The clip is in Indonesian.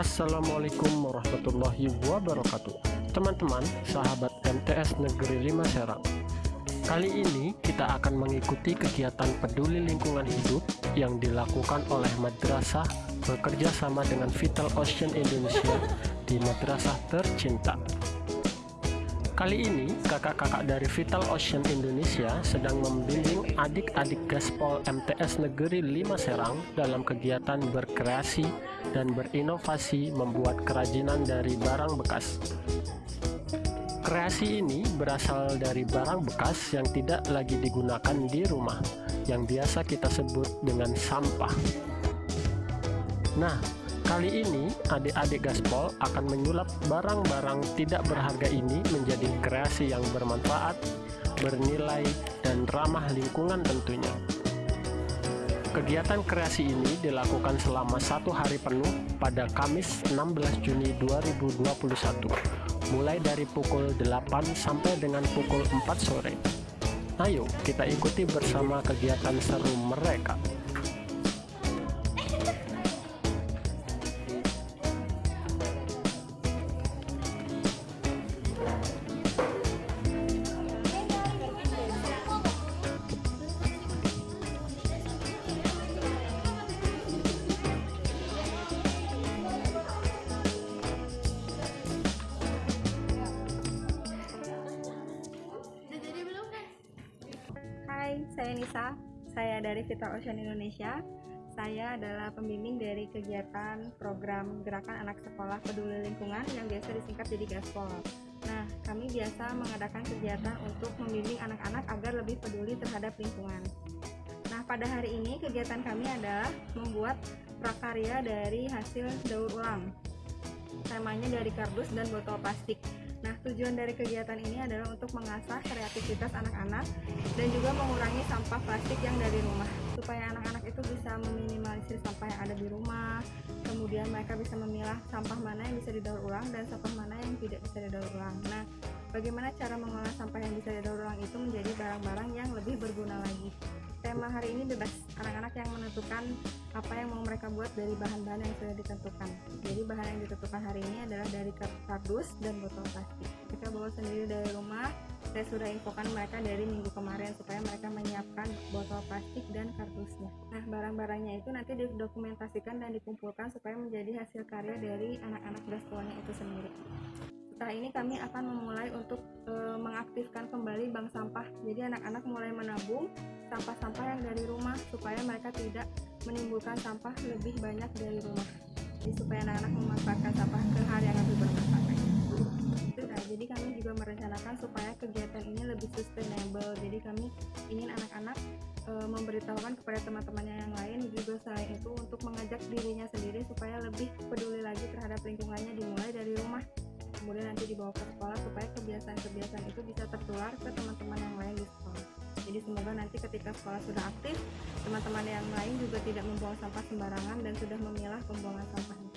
Assalamualaikum warahmatullahi wabarakatuh. Teman-teman, sahabat MTS Negeri 5 Serang. Kali ini kita akan mengikuti kegiatan peduli lingkungan hidup yang dilakukan oleh madrasah bekerja sama dengan Vital Ocean Indonesia di madrasah tercinta Kali ini, kakak-kakak dari Vital Ocean Indonesia sedang membimbing adik-adik Gaspol MTS Negeri 5 Serang dalam kegiatan berkreasi dan berinovasi membuat kerajinan dari barang bekas. Kreasi ini berasal dari barang bekas yang tidak lagi digunakan di rumah, yang biasa kita sebut dengan sampah. Nah, Kali ini, adik-adik Gaspol akan menyulap barang-barang tidak berharga ini menjadi kreasi yang bermanfaat, bernilai, dan ramah lingkungan tentunya. Kegiatan kreasi ini dilakukan selama satu hari penuh pada Kamis 16 Juni 2021, mulai dari pukul 8 sampai dengan pukul 4 sore. Ayo kita ikuti bersama kegiatan seru mereka. Hai, saya Nisa. Saya dari Vital Ocean Indonesia. Saya adalah pembimbing dari kegiatan program Gerakan Anak Sekolah Peduli Lingkungan yang biasa disingkat jadi Gaspol. Nah, kami biasa mengadakan kegiatan untuk membimbing anak-anak agar lebih peduli terhadap lingkungan. Nah, pada hari ini kegiatan kami adalah membuat prakarya dari hasil daur ulang. Temanya dari kardus dan botol plastik. Nah, tujuan dari kegiatan ini adalah untuk mengasah kreativitas anak-anak dan juga mengurangi sampah plastik yang dari rumah. Supaya anak-anak itu bisa meminimalisir sampah yang ada di rumah kemudian mereka bisa memilah sampah mana yang bisa didaur ulang dan sampah mana yang tidak bisa didaur ulang. Nah bagaimana cara mengolah sampah yang bisa didaur ulang itu menjadi barang-barang yang lebih berguna tema hari ini bebas anak-anak yang menentukan apa yang mau mereka buat dari bahan-bahan yang sudah ditentukan. Jadi bahan yang ditentukan hari ini adalah dari kardus dan botol plastik. Mereka bawa sendiri dari rumah saya sudah infokan mereka dari minggu kemarin supaya mereka menyiapkan botol plastik dan kardusnya. Nah barang-barangnya itu nanti didokumentasikan dan dikumpulkan supaya menjadi hasil karya dari anak-anak gaspolnya itu sendiri ini kami akan memulai untuk e, mengaktifkan kembali bank sampah. Jadi anak-anak mulai menabung sampah-sampah yang dari rumah supaya mereka tidak menimbulkan sampah lebih banyak dari rumah. Jadi supaya anak-anak memanfaatkan sampah ke hal yang lebih bermanfaat. Nah, jadi kami juga merencanakan supaya kegiatan ini lebih sustainable. Jadi kami ingin anak-anak e, memberitahukan kepada teman-temannya yang lain juga selain itu untuk mengajak dirinya sendiri supaya lebih peduli lagi terhadap lingkungannya dimulai dari rumah kemudian nanti dibawa ke sekolah supaya kebiasaan-kebiasaan itu bisa tertular ke teman-teman yang lain di sekolah. Jadi semoga nanti ketika sekolah sudah aktif teman-teman yang lain juga tidak membuang sampah sembarangan dan sudah memilah pembuangan sampahnya